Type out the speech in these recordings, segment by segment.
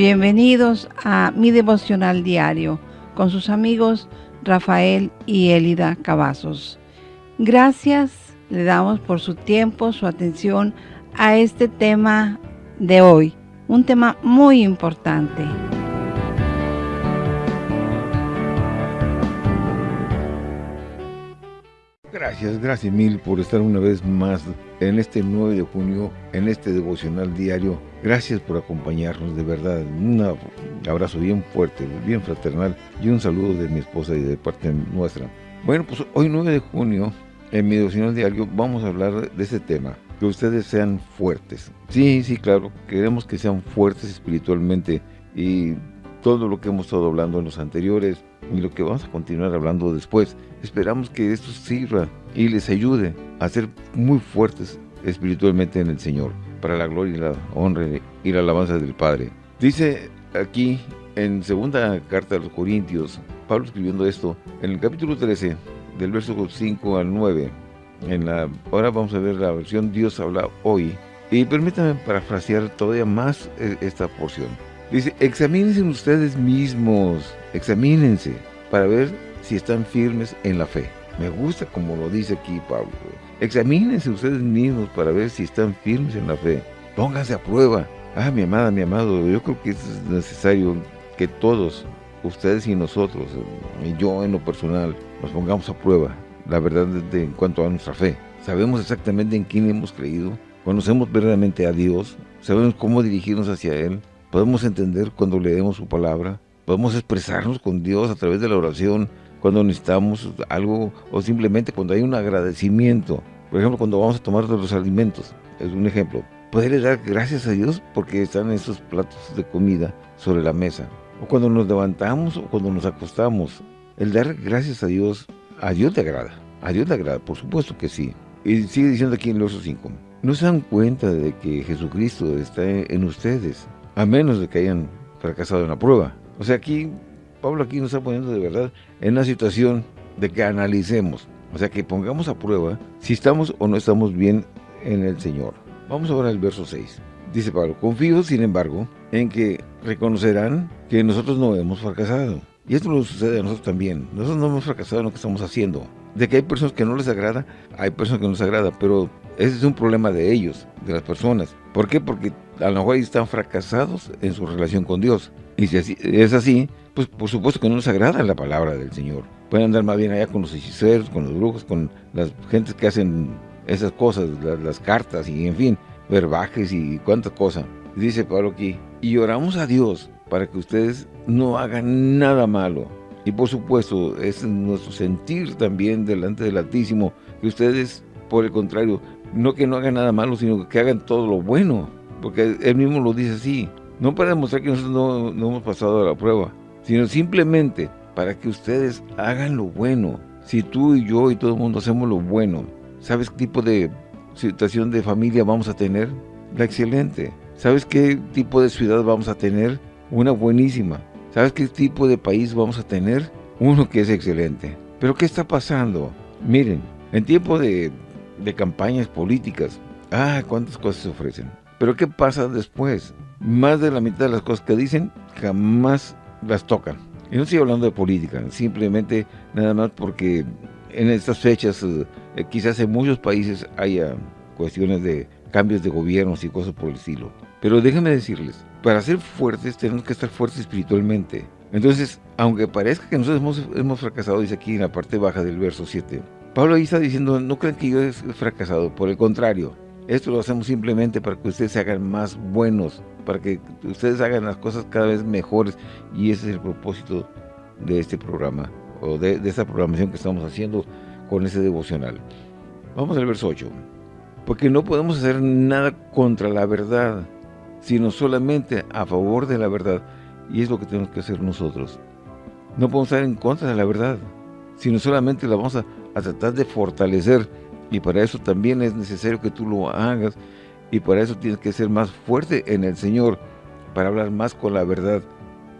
Bienvenidos a mi devocional diario con sus amigos Rafael y Elida Cavazos. Gracias le damos por su tiempo, su atención a este tema de hoy, un tema muy importante. Gracias, gracias mil por estar una vez más en este 9 de junio, en este devocional diario. Gracias por acompañarnos, de verdad. Un abrazo bien fuerte, bien fraternal y un saludo de mi esposa y de parte nuestra. Bueno, pues hoy 9 de junio, en mi devocional diario, vamos a hablar de este tema. Que ustedes sean fuertes. Sí, sí, claro, queremos que sean fuertes espiritualmente y todo lo que hemos estado hablando en los anteriores y lo que vamos a continuar hablando después. Esperamos que esto sirva y les ayude a ser muy fuertes espiritualmente en el Señor, para la gloria y la honra y la alabanza del Padre. Dice aquí en segunda carta de los Corintios, Pablo escribiendo esto, en el capítulo 13, del verso 5 al 9, en la, ahora vamos a ver la versión Dios habla hoy, y permítanme parafrasear todavía más eh, esta porción. Dice, examínense ustedes mismos, examínense para ver si están firmes en la fe. Me gusta como lo dice aquí Pablo. Examínense ustedes mismos para ver si están firmes en la fe. Pónganse a prueba. Ah, mi amada, mi amado, yo creo que es necesario que todos, ustedes y nosotros, y yo en lo personal, nos pongamos a prueba la verdad en cuanto a nuestra fe. Sabemos exactamente en quién hemos creído, conocemos verdaderamente a Dios, sabemos cómo dirigirnos hacia Él, podemos entender cuando leemos su palabra, podemos expresarnos con Dios a través de la oración cuando necesitamos algo o simplemente cuando hay un agradecimiento. Por ejemplo, cuando vamos a tomar los alimentos, es un ejemplo. Poder dar gracias a Dios porque están esos platos de comida sobre la mesa. O cuando nos levantamos o cuando nos acostamos. El dar gracias a Dios, a Dios te agrada. A Dios le agrada, por supuesto que sí. Y sigue diciendo aquí en el verso 5. No se dan cuenta de que Jesucristo está en ustedes a menos de que hayan fracasado en la prueba. O sea, aquí, Pablo aquí nos está poniendo de verdad en una situación de que analicemos, o sea, que pongamos a prueba si estamos o no estamos bien en el Señor. Vamos ahora al verso 6. Dice Pablo, confío, sin embargo, en que reconocerán que nosotros no hemos fracasado. Y esto nos sucede a nosotros también. Nosotros no hemos fracasado en lo que estamos haciendo. De que hay personas que no les agrada, hay personas que no les agrada, pero ese es un problema de ellos, de las personas. ¿Por qué? Porque a lo mejor están fracasados en su relación con Dios. Y si es así, pues por supuesto que no les agrada la palabra del Señor. Pueden andar más bien allá con los hechiceros, con los brujos, con las gentes que hacen esas cosas, las, cartas y en fin, verbajes y cuántas cosas. Dice Pablo aquí, y oramos a Dios para que ustedes no hagan nada malo. Y por supuesto, es nuestro sentir también delante del Altísimo, que ustedes, por el contrario, no que no hagan nada malo, sino que hagan todo lo bueno. Porque él mismo lo dice así. No para demostrar que nosotros no, no hemos pasado la prueba, sino simplemente para que ustedes hagan lo bueno. Si tú y yo y todo el mundo hacemos lo bueno, ¿sabes qué tipo de situación de familia vamos a tener? La excelente. ¿Sabes qué tipo de ciudad vamos a tener? Una buenísima. ¿Sabes qué tipo de país vamos a tener? Uno que es excelente. Pero ¿qué está pasando? Miren, en tiempo de de campañas políticas. Ah, cuántas cosas se ofrecen. Pero ¿qué pasa después? Más de la mitad de las cosas que dicen jamás las tocan. Y no estoy hablando de política, simplemente nada más porque en estas fechas eh, quizás en muchos países haya cuestiones de cambios de gobiernos y cosas por el estilo. Pero déjenme decirles, para ser fuertes tenemos que estar fuertes espiritualmente. Entonces, aunque parezca que nosotros hemos, fracasado, dice aquí en la parte baja del verso 7, Pablo ahí está diciendo, no crean que yo he fracasado, por el contrario, esto lo hacemos simplemente para que ustedes se hagan más buenos, para que ustedes hagan las cosas cada vez mejores y ese es el propósito de este programa o de, de esta programación que estamos haciendo con ese devocional. Vamos al verso 8. Porque no podemos hacer nada contra la verdad, sino solamente a favor de la verdad. Y es lo que tenemos que hacer nosotros. No podemos estar en contra de la verdad, sino solamente la vamos a a tratar de fortalecer y para eso también es necesario que tú lo hagas y para eso tienes que ser más fuerte en el Señor para hablar más con la verdad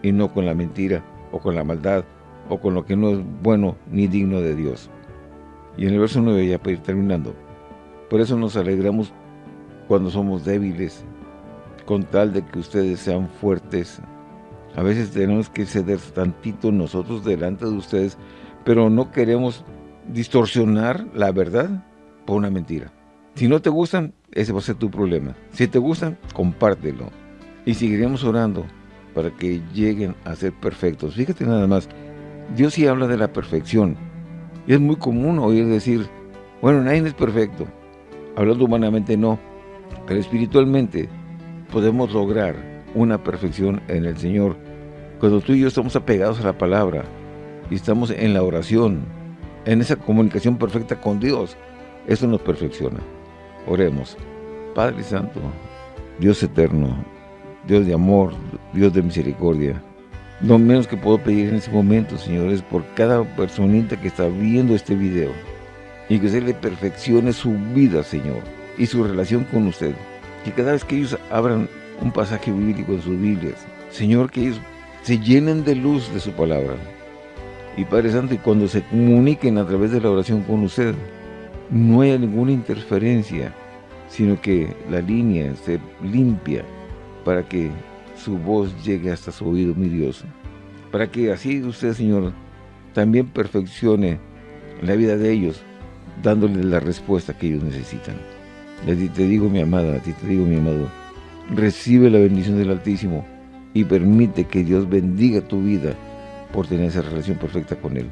y no con la mentira o con la maldad o con lo que no es bueno ni digno de Dios. Y en el verso 9 ya para ir terminando, por eso nos alegramos cuando somos débiles, con tal de que ustedes sean fuertes A veces tenemos que ceder tantito nosotros delante de ustedes, pero no queremos distorsionar la verdad por una mentira. Si no te gustan, ese va a ser tu problema. Si te gustan, compártelo. Y seguiremos orando para que lleguen a ser perfectos. Fíjate nada más, Dios sí habla de la perfección. Y es muy común oír decir, bueno, nadie es perfecto. Hablando humanamente no, pero espiritualmente podemos lograr una perfección en el Señor. Cuando tú y yo estamos apegados a la palabra y estamos en la oración, en esa comunicación perfecta con Dios, eso nos perfecciona. Oremos. Padre Santo, Dios eterno, Dios de amor, Dios de misericordia, lo menos que puedo pedir en este momento, Señor, es por cada personita que está viendo este video y que usted le perfeccione su vida, Señor, y su relación con usted. Que cada vez que ellos abran un pasaje bíblico en sus Biblias, Señor, que ellos se llenen de luz de su palabra. Y Padre Santo, y cuando se comuniquen a través de la oración con usted, no haya ninguna interferencia, sino que la línea se limpia para que su voz llegue hasta su oído, mi Dios. Para que así usted, Señor, también perfeccione la vida de ellos, dándoles la respuesta que ellos necesitan. te digo, mi amada, a ti te digo, mi amado, recibe la bendición del Altísimo y permite que Dios bendiga tu vida por tener esa relación perfecta con Él.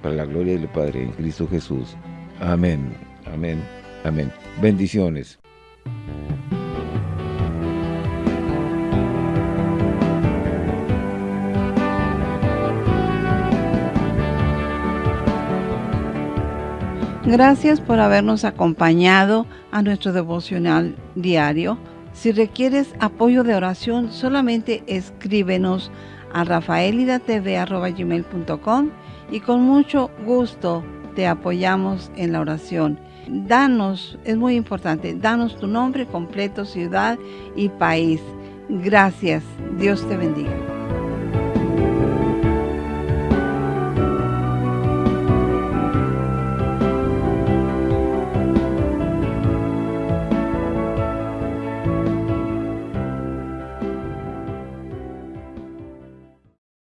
Para la gloria del Padre, en Cristo Jesús. Amén, amén, amén. Bendiciones. Gracias por habernos acompañado a nuestro devocional diario. Si requieres apoyo de oración, solamente escríbenos a rafaelidatv.com y con mucho gusto te apoyamos en la oración. Danos, es muy importante, danos tu nombre completo, ciudad y país. Gracias. Dios te bendiga.